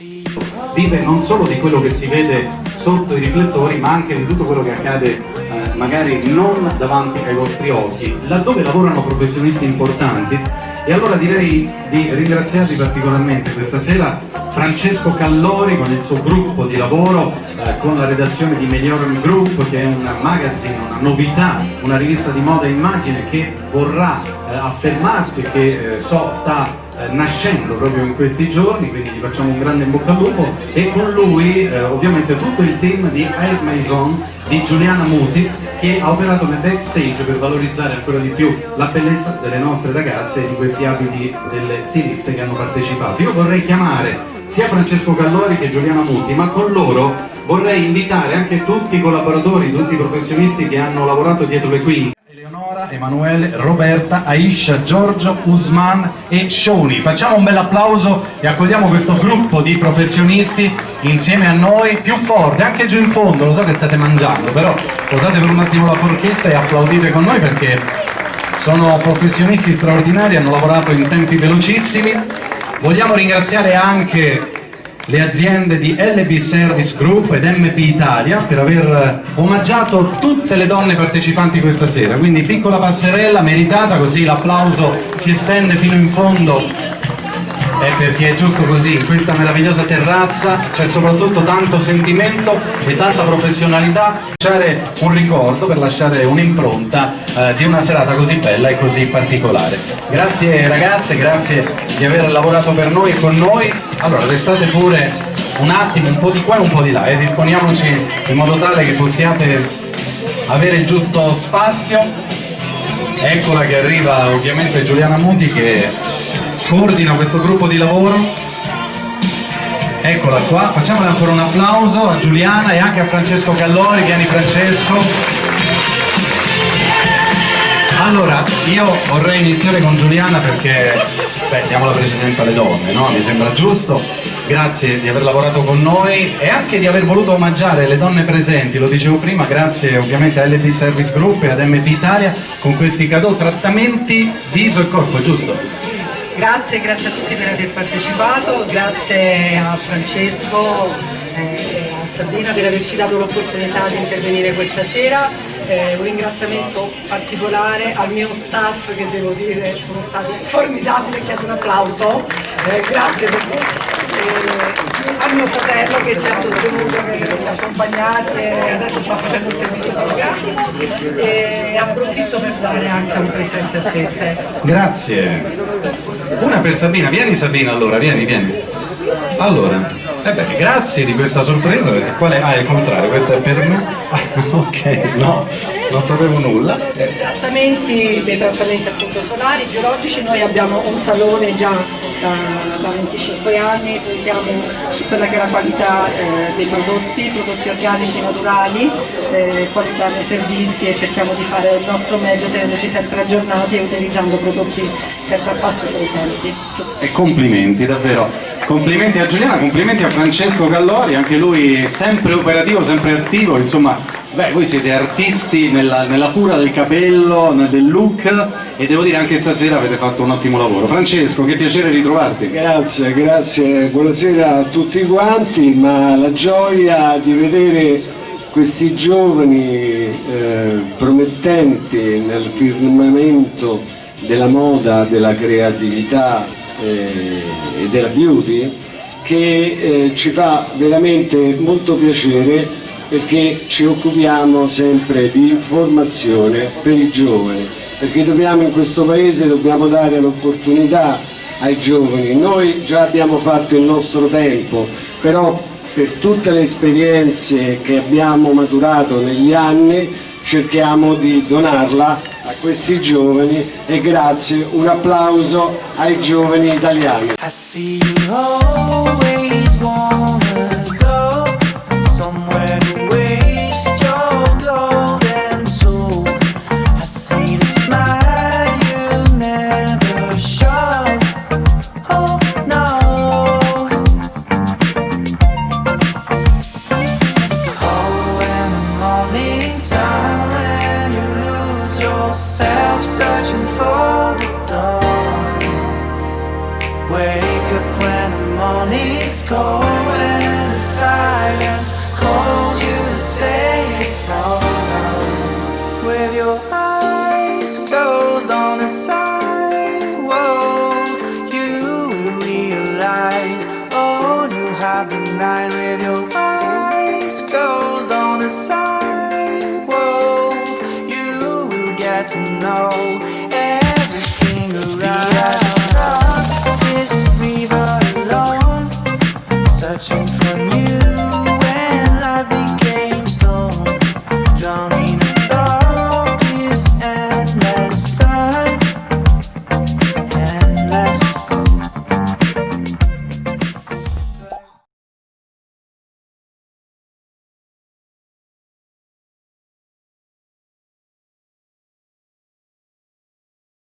Vive non solo di quello che si vede sotto i riflettori, ma anche di tutto quello che accade eh, magari non davanti ai vostri occhi, laddove lavorano professionisti importanti. E allora direi di ringraziarvi particolarmente questa sera Francesco Callori con il suo gruppo di lavoro, eh, con la redazione di Melioram Group, che è un magazine, una novità, una rivista di moda e immagine che vorrà eh, affermarsi, che eh, so sta eh, nascendo proprio in questi giorni, quindi gli facciamo un grande in bocca al lupo e con lui eh, ovviamente tutto il team di Air Maison di Giuliana Muti che ha operato nel backstage per valorizzare ancora di più la bellezza delle nostre ragazze e di questi abiti delle stiliste che hanno partecipato. Io vorrei chiamare sia Francesco Callori che Giuliana Muti, ma con loro vorrei invitare anche tutti i collaboratori, tutti i professionisti che hanno lavorato dietro le quinte. Emanuele, Roberta, Aisha, Giorgio, Usman e Shoni. Facciamo un bel applauso e accogliamo questo gruppo di professionisti insieme a noi più forte, anche giù in fondo, lo so che state mangiando, però posate per un attimo la forchetta e applaudite con noi perché sono professionisti straordinari, hanno lavorato in tempi velocissimi. Vogliamo ringraziare anche le aziende di LB Service Group ed MP Italia per aver omaggiato tutte le donne partecipanti questa sera, quindi piccola passerella meritata così l'applauso si estende fino in fondo è perché è giusto così, in questa meravigliosa terrazza c'è soprattutto tanto sentimento e tanta professionalità per lasciare un ricordo, per lasciare un'impronta eh, di una serata così bella e così particolare. Grazie ragazze, grazie di aver lavorato per noi e con noi. Allora restate pure un attimo, un po' di qua e un po' di là e eh. disponiamoci in modo tale che possiate avere il giusto spazio. Eccola che arriva ovviamente Giuliana Muti che coordina questo gruppo di lavoro eccola qua, facciamole ancora un applauso a Giuliana e anche a Francesco Callori, vieni Francesco allora, io vorrei iniziare con Giuliana perché beh, diamo la precedenza alle donne, no? mi sembra giusto grazie di aver lavorato con noi e anche di aver voluto omaggiare le donne presenti, lo dicevo prima, grazie ovviamente a LP Service Group e ad MP Italia con questi cadeau trattamenti viso e corpo, giusto? Grazie, grazie a tutti per aver partecipato, grazie a Francesco eh, e a Sabina per averci dato l'opportunità di intervenire questa sera. Eh, un ringraziamento particolare al mio staff che devo dire sono stati formidabili, chiedo un applauso, eh, grazie per eh, al mio fratello che ci ha sostenuto, che ci ha accompagnati e adesso sta facendo il servizio fotografico e approfitto per dare anche un presente a te. Grazie. Una per Sabina, vieni Sabina allora, vieni, vieni. Allora, eh beh, grazie di questa sorpresa, perché quale... Ah, è il contrario, questa è per me. Ah, ok, no, non sapevo nulla. I trattamenti, dei trattamenti appunto solari, biologici, noi abbiamo un salone già da, da 25 anni, puntiamo su quella che è la qualità eh, dei prodotti, prodotti organici, naturali, eh, qualità dei servizi e cerchiamo di fare il nostro meglio tenendoci sempre aggiornati e utilizzando prodotti sempre a passo con i tempi. E complimenti, davvero. Complimenti a Giuliana, complimenti a Francesco Gallori, anche lui sempre operativo, sempre attivo, insomma, beh, voi siete artisti nella, nella cura del capello, del look e devo dire anche stasera avete fatto un ottimo lavoro. Francesco, che piacere ritrovarti. Grazie, grazie, buonasera a tutti quanti, ma la gioia di vedere questi giovani eh, promettenti nel firmamento della moda, della creatività, eh, e della beauty che eh, ci fa veramente molto piacere perché ci occupiamo sempre di formazione per i giovani perché dobbiamo in questo paese dobbiamo dare l'opportunità ai giovani noi già abbiamo fatto il nostro tempo però per tutte le esperienze che abbiamo maturato negli anni cerchiamo di donarla a questi giovani e grazie, un applauso ai giovani italiani. morning's cold and the silence calls you to say it all now. With your eyes closed on the sidewalk, you will realize all you have denied. With your eyes closed on the sidewalk, you will get to know.